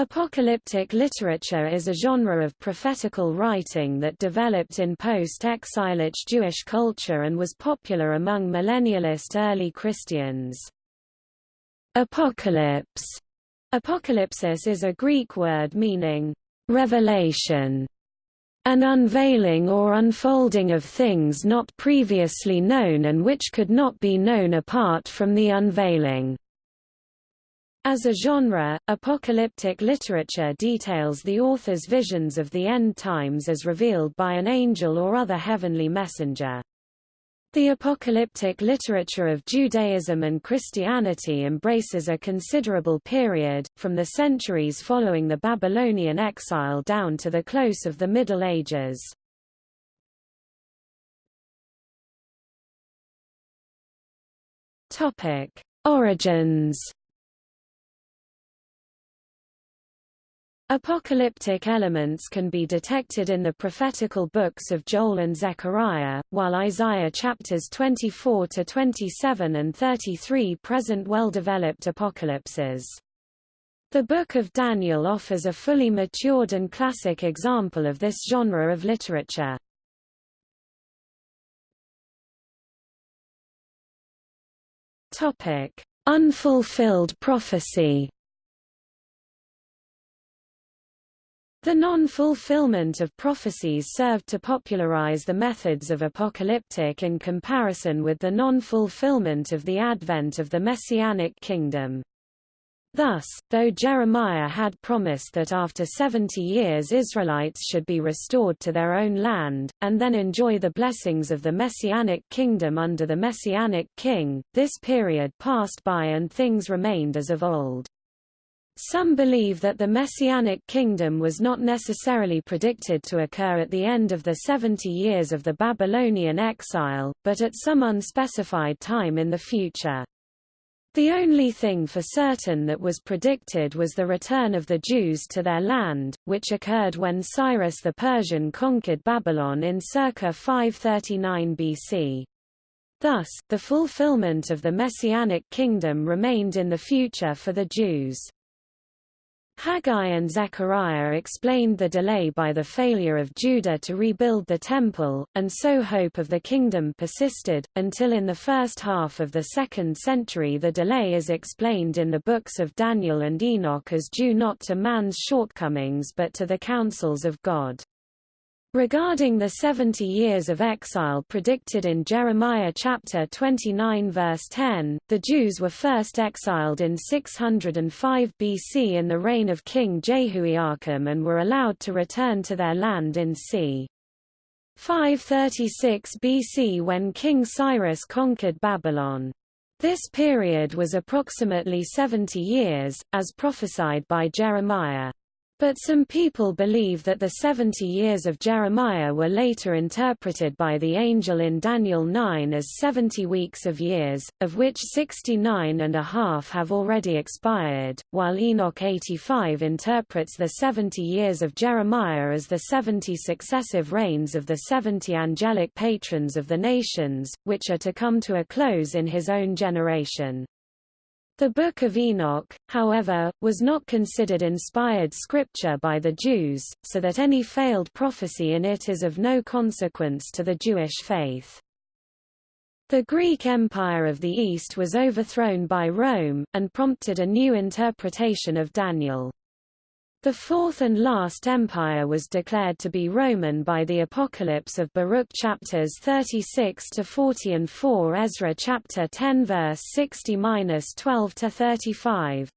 Apocalyptic literature is a genre of prophetical writing that developed in post-exilic Jewish culture and was popular among millennialist early Christians. Apocalypse Apocalypsis is a Greek word meaning revelation, an unveiling or unfolding of things not previously known and which could not be known apart from the unveiling. As a genre, apocalyptic literature details the author's visions of the end times as revealed by an angel or other heavenly messenger. The apocalyptic literature of Judaism and Christianity embraces a considerable period, from the centuries following the Babylonian exile down to the close of the Middle Ages. Origins Apocalyptic elements can be detected in the prophetical books of Joel and Zechariah, while Isaiah chapters 24 to 27 and 33 present well-developed apocalypses. The Book of Daniel offers a fully matured and classic example of this genre of literature. Topic: Unfulfilled prophecy. The non-fulfillment of prophecies served to popularize the methods of apocalyptic in comparison with the non-fulfillment of the advent of the Messianic kingdom. Thus, though Jeremiah had promised that after 70 years Israelites should be restored to their own land, and then enjoy the blessings of the Messianic kingdom under the Messianic king, this period passed by and things remained as of old. Some believe that the Messianic kingdom was not necessarily predicted to occur at the end of the 70 years of the Babylonian exile, but at some unspecified time in the future. The only thing for certain that was predicted was the return of the Jews to their land, which occurred when Cyrus the Persian conquered Babylon in circa 539 BC. Thus, the fulfillment of the Messianic kingdom remained in the future for the Jews. Haggai and Zechariah explained the delay by the failure of Judah to rebuild the temple, and so hope of the kingdom persisted, until in the first half of the second century the delay is explained in the books of Daniel and Enoch as due not to man's shortcomings but to the counsels of God. Regarding the 70 years of exile predicted in Jeremiah chapter 29 verse 10, the Jews were first exiled in 605 BC in the reign of King Jehoiakim and were allowed to return to their land in c. 536 BC when King Cyrus conquered Babylon. This period was approximately 70 years, as prophesied by Jeremiah. But some people believe that the 70 years of Jeremiah were later interpreted by the angel in Daniel 9 as 70 weeks of years, of which 69 and a half have already expired, while Enoch 85 interprets the 70 years of Jeremiah as the 70 successive reigns of the 70 angelic patrons of the nations, which are to come to a close in his own generation. The Book of Enoch, however, was not considered inspired scripture by the Jews, so that any failed prophecy in it is of no consequence to the Jewish faith. The Greek Empire of the East was overthrown by Rome, and prompted a new interpretation of Daniel. The fourth and last empire was declared to be Roman by the Apocalypse of Baruch chapters 36 to 40 and 4 Ezra chapter 10 verse 60-12 to 35.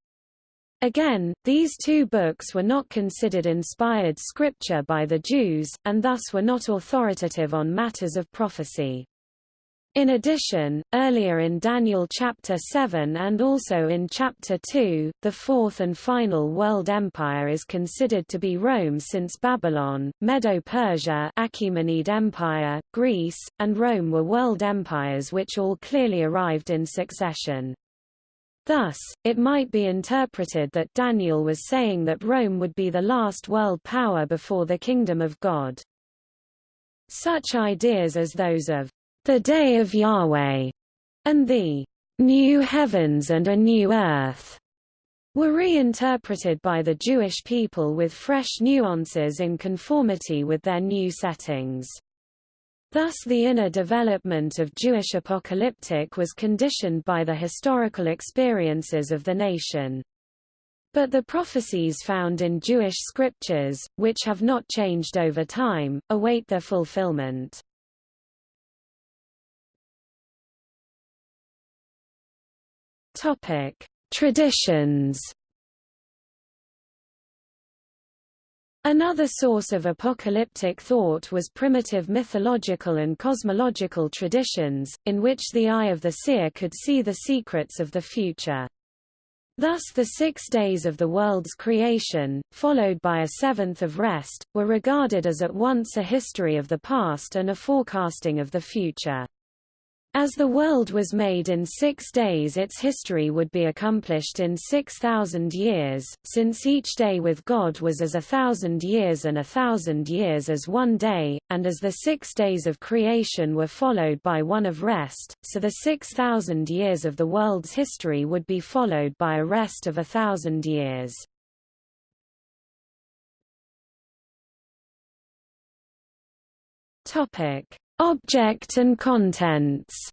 Again, these two books were not considered inspired scripture by the Jews, and thus were not authoritative on matters of prophecy. In addition, earlier in Daniel chapter 7 and also in chapter 2, the fourth and final world empire is considered to be Rome since Babylon, Medo-Persia Achaemenid Empire, Greece, and Rome were world empires which all clearly arrived in succession. Thus, it might be interpreted that Daniel was saying that Rome would be the last world power before the kingdom of God. Such ideas as those of the day of Yahweh, and the new heavens and a new earth, were reinterpreted by the Jewish people with fresh nuances in conformity with their new settings. Thus the inner development of Jewish apocalyptic was conditioned by the historical experiences of the nation. But the prophecies found in Jewish scriptures, which have not changed over time, await their fulfillment. Traditions Another source of apocalyptic thought was primitive mythological and cosmological traditions, in which the eye of the seer could see the secrets of the future. Thus the six days of the world's creation, followed by a seventh of rest, were regarded as at once a history of the past and a forecasting of the future. As the world was made in six days its history would be accomplished in six thousand years, since each day with God was as a thousand years and a thousand years as one day, and as the six days of creation were followed by one of rest, so the six thousand years of the world's history would be followed by a rest of a thousand years. Topic Object and contents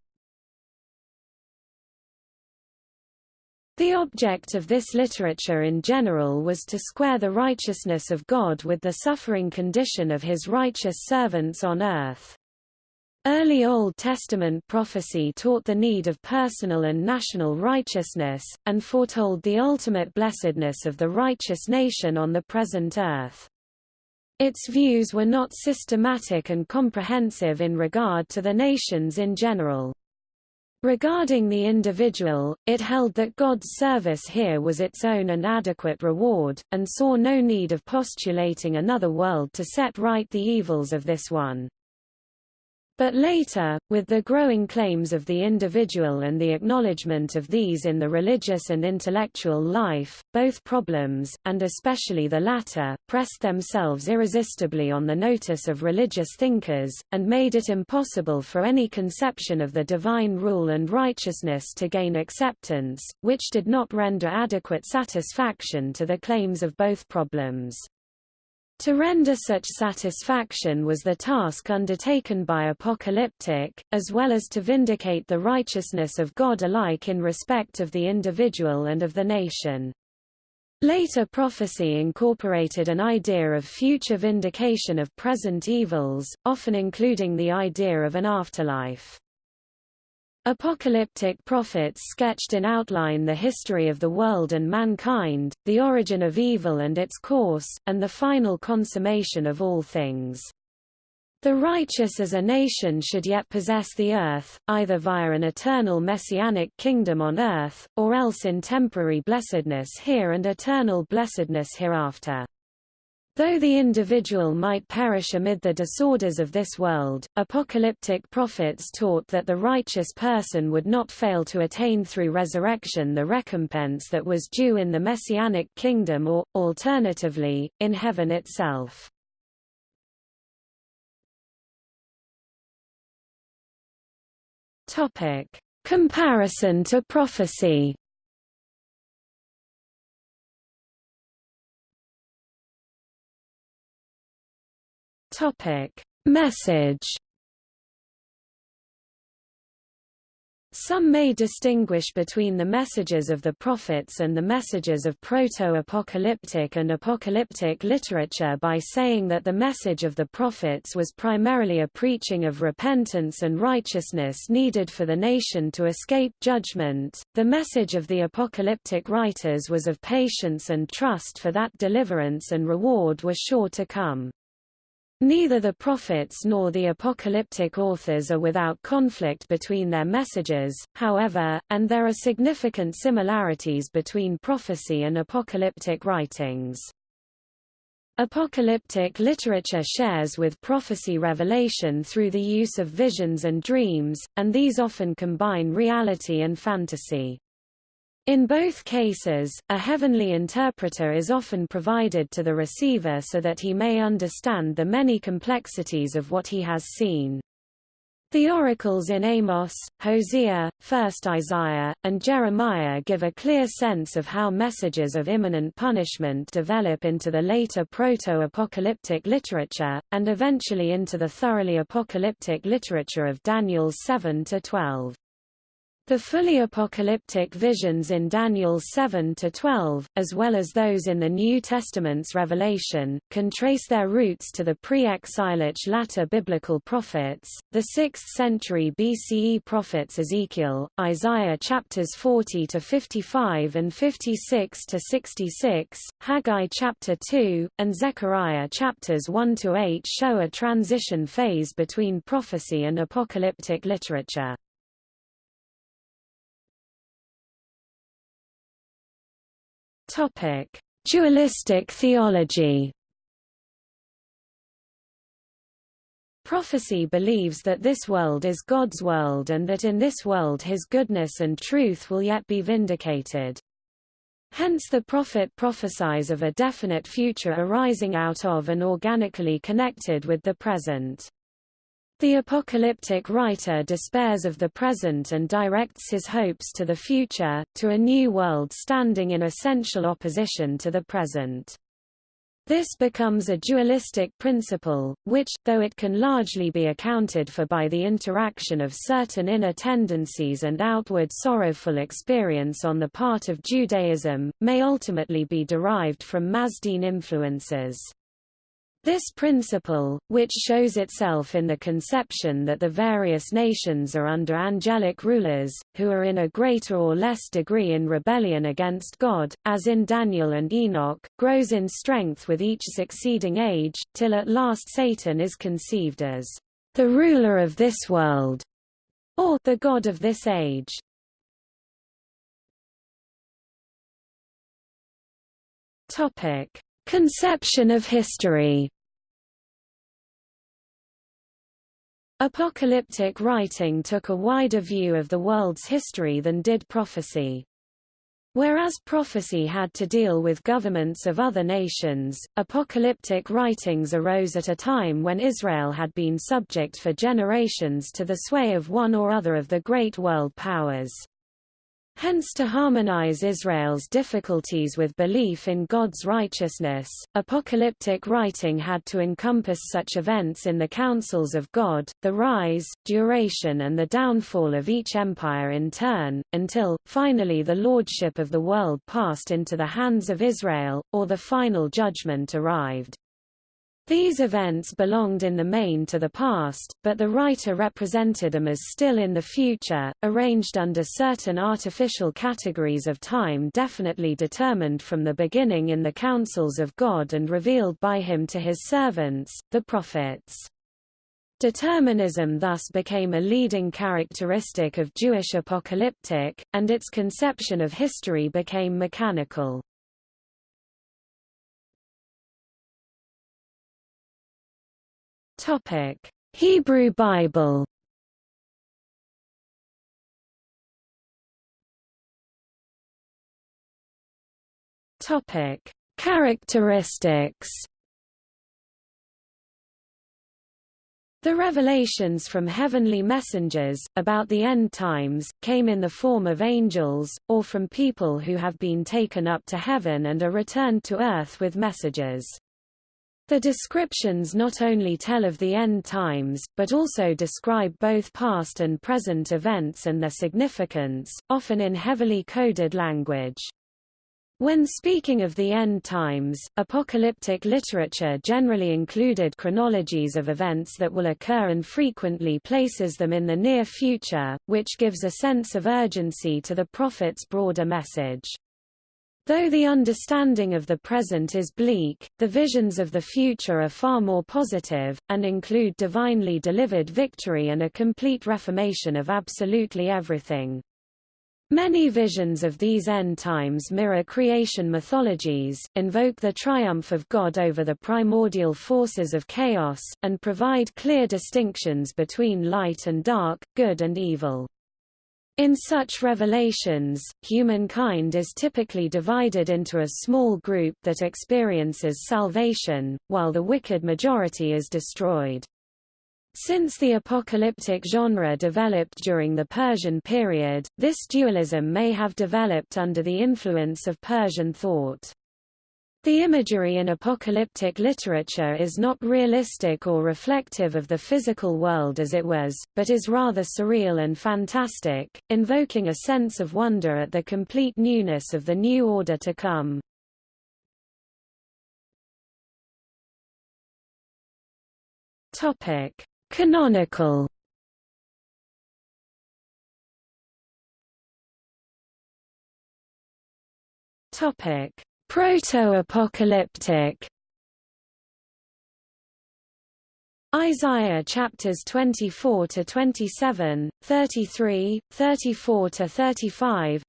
The object of this literature in general was to square the righteousness of God with the suffering condition of his righteous servants on earth. Early Old Testament prophecy taught the need of personal and national righteousness, and foretold the ultimate blessedness of the righteous nation on the present earth. Its views were not systematic and comprehensive in regard to the nations in general. Regarding the individual, it held that God's service here was its own and adequate reward, and saw no need of postulating another world to set right the evils of this one. But later, with the growing claims of the individual and the acknowledgement of these in the religious and intellectual life, both problems, and especially the latter, pressed themselves irresistibly on the notice of religious thinkers, and made it impossible for any conception of the divine rule and righteousness to gain acceptance, which did not render adequate satisfaction to the claims of both problems. To render such satisfaction was the task undertaken by Apocalyptic, as well as to vindicate the righteousness of God alike in respect of the individual and of the nation. Later prophecy incorporated an idea of future vindication of present evils, often including the idea of an afterlife. Apocalyptic prophets sketched in outline the history of the world and mankind, the origin of evil and its course, and the final consummation of all things. The righteous as a nation should yet possess the earth, either via an eternal messianic kingdom on earth, or else in temporary blessedness here and eternal blessedness hereafter. Though the individual might perish amid the disorders of this world, apocalyptic prophets taught that the righteous person would not fail to attain through resurrection the recompense that was due in the messianic kingdom or, alternatively, in heaven itself. Comparison to prophecy Topic: Message Some may distinguish between the messages of the prophets and the messages of proto-apocalyptic and apocalyptic literature by saying that the message of the prophets was primarily a preaching of repentance and righteousness needed for the nation to escape judgment. The message of the apocalyptic writers was of patience and trust for that deliverance and reward were sure to come. Neither the prophets nor the apocalyptic authors are without conflict between their messages, however, and there are significant similarities between prophecy and apocalyptic writings. Apocalyptic literature shares with prophecy revelation through the use of visions and dreams, and these often combine reality and fantasy. In both cases, a heavenly interpreter is often provided to the receiver so that he may understand the many complexities of what he has seen. The oracles in Amos, Hosea, 1 Isaiah, and Jeremiah give a clear sense of how messages of imminent punishment develop into the later proto-apocalyptic literature, and eventually into the thoroughly apocalyptic literature of Daniel's 7–12. The fully apocalyptic visions in Daniel 7-12, as well as those in the New Testament's Revelation, can trace their roots to the pre-exilic latter biblical prophets, the 6th century BCE prophets Ezekiel, Isaiah chapters 40-55 and 56-66, Haggai chapter 2, and Zechariah chapters 1-8 show a transition phase between prophecy and apocalyptic literature. Topic: Dualistic theology. Prophecy believes that this world is God's world and that in this world his goodness and truth will yet be vindicated. Hence the prophet prophesies of a definite future arising out of and organically connected with the present. The apocalyptic writer despairs of the present and directs his hopes to the future, to a new world standing in essential opposition to the present. This becomes a dualistic principle, which, though it can largely be accounted for by the interaction of certain inner tendencies and outward sorrowful experience on the part of Judaism, may ultimately be derived from Mazdean influences. This principle, which shows itself in the conception that the various nations are under angelic rulers, who are in a greater or less degree in rebellion against God, as in Daniel and Enoch, grows in strength with each succeeding age, till at last Satan is conceived as the ruler of this world, or the God of this age. Topic. Conception of history Apocalyptic writing took a wider view of the world's history than did prophecy. Whereas prophecy had to deal with governments of other nations, apocalyptic writings arose at a time when Israel had been subject for generations to the sway of one or other of the great world powers. Hence to harmonize Israel's difficulties with belief in God's righteousness, apocalyptic writing had to encompass such events in the councils of God, the rise, duration and the downfall of each empire in turn, until, finally the lordship of the world passed into the hands of Israel, or the final judgment arrived. These events belonged in the main to the past, but the writer represented them as still in the future, arranged under certain artificial categories of time definitely determined from the beginning in the counsels of God and revealed by him to his servants, the prophets. Determinism thus became a leading characteristic of Jewish apocalyptic, and its conception of history became mechanical. Topic: Hebrew Bible. Topic: Characteristics. The revelations from heavenly messengers, about the end times, came in the form of angels, or from people who have been taken up to heaven and are returned to earth with messages. The descriptions not only tell of the end times, but also describe both past and present events and their significance, often in heavily coded language. When speaking of the end times, apocalyptic literature generally included chronologies of events that will occur and frequently places them in the near future, which gives a sense of urgency to the prophet's broader message. Though the understanding of the present is bleak, the visions of the future are far more positive, and include divinely delivered victory and a complete reformation of absolutely everything. Many visions of these end times mirror creation mythologies, invoke the triumph of God over the primordial forces of chaos, and provide clear distinctions between light and dark, good and evil. In such revelations, humankind is typically divided into a small group that experiences salvation, while the wicked majority is destroyed. Since the apocalyptic genre developed during the Persian period, this dualism may have developed under the influence of Persian thought. The imagery in apocalyptic literature is not realistic or reflective of the physical world as it was, but is rather surreal and fantastic, invoking a sense of wonder at the complete newness of the new order to come. Topic: Canonical Topic Proto-apocalyptic Isaiah chapters 24 to 27, 33, 34 to 35.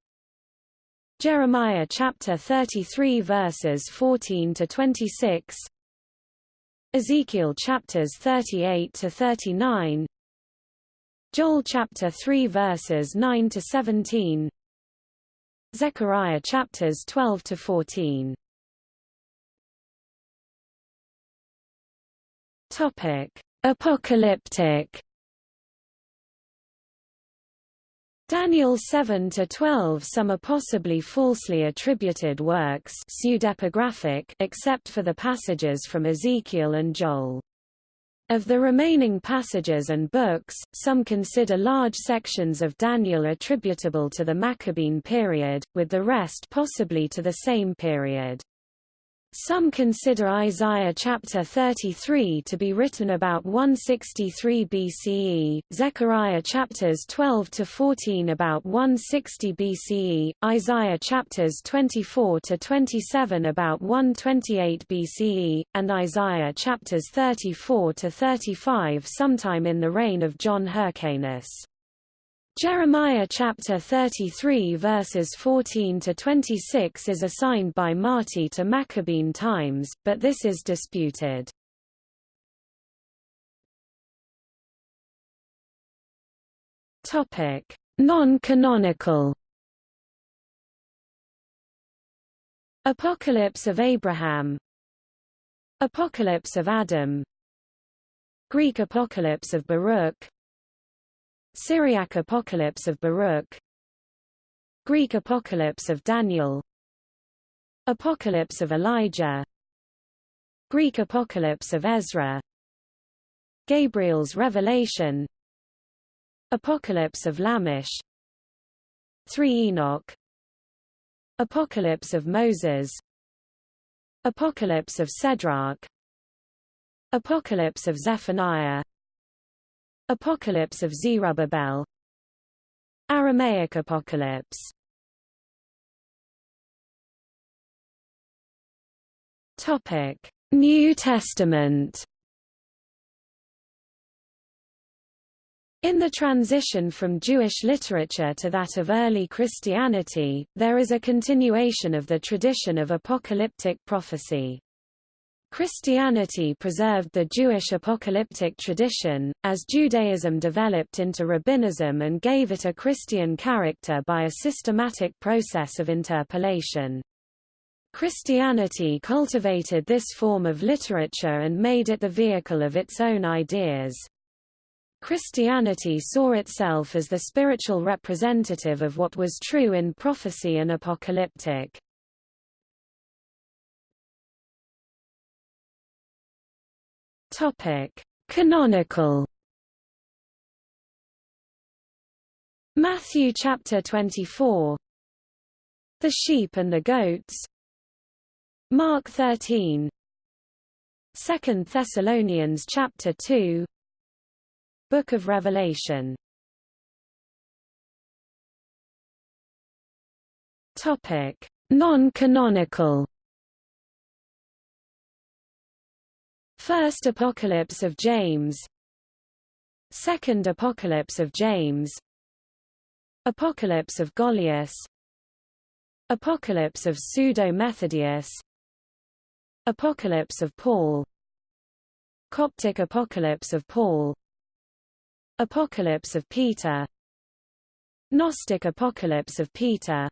Jeremiah chapter 33 verses 14 to 26. Ezekiel chapters 38 to 39. Joel chapter 3 verses 9 to 17. Zechariah chapters 12 to 14. Topic: Apocalyptic. Daniel 7 to 12 Some are possibly falsely attributed works pseudepigraphic except for the passages from Ezekiel and Joel. Of the remaining passages and books, some consider large sections of Daniel attributable to the Maccabean period, with the rest possibly to the same period. Some consider Isaiah chapter 33 to be written about 163 BCE, Zechariah chapters 12 to 14 about 160 BCE, Isaiah chapters 24 to 27 about 128 BCE, and Isaiah chapters 34 to 35 sometime in the reign of John Hyrcanus. Jeremiah chapter 33 verses 14 to 26 is assigned by Marti to Maccabean times, but this is disputed. Topic: Non-canonical. Apocalypse of Abraham. Apocalypse of Adam. Greek Apocalypse of Baruch Syriac Apocalypse of Baruch. Greek Apocalypse of Daniel. Apocalypse of Elijah. Greek Apocalypse of Ezra. Gabriel's Revelation. Apocalypse of Lamech. 3 Enoch. Apocalypse of Moses. Apocalypse of Sedrach Apocalypse of Zephaniah Apocalypse of Zerubbabel. Aramaic Apocalypse. Topic: New Testament. In the transition from Jewish literature to that of early Christianity, there is a continuation of the tradition of apocalyptic prophecy. Christianity preserved the Jewish apocalyptic tradition, as Judaism developed into rabbinism and gave it a Christian character by a systematic process of interpolation. Christianity cultivated this form of literature and made it the vehicle of its own ideas. Christianity saw itself as the spiritual representative of what was true in prophecy and apocalyptic. Topic: Canonical. Matthew chapter 24. The sheep and the goats. Mark 13. 2 Thessalonians chapter 2. Book of Revelation. Topic: Non-canonical. First Apocalypse of James. Second Apocalypse of James. Apocalypse of Goliath. Apocalypse of Pseudo-Methodius. Apocalypse of Paul. Coptic Apocalypse of Paul. Apocalypse of Peter. Gnostic Apocalypse of Peter.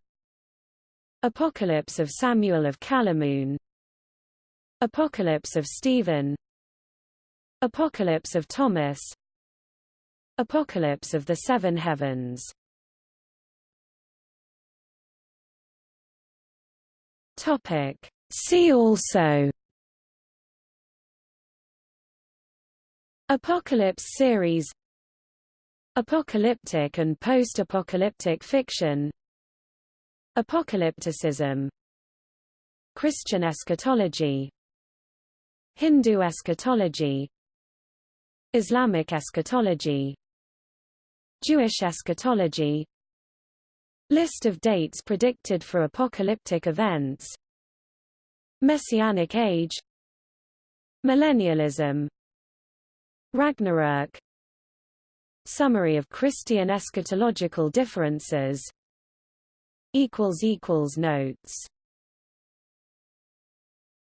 Apocalypse of Samuel of Kalamoun Apocalypse of Stephen. Apocalypse of Thomas. Apocalypse of the Seven Heavens. Topic. See also. Apocalypse series. Apocalyptic and post-apocalyptic fiction. Apocalypticism. Christian eschatology Hindu eschatology Islamic eschatology Jewish eschatology. List of dates predicted for apocalyptic events. Messianic Age. Millennialism. Ragnarök Summary of Christian eschatological differences. Notes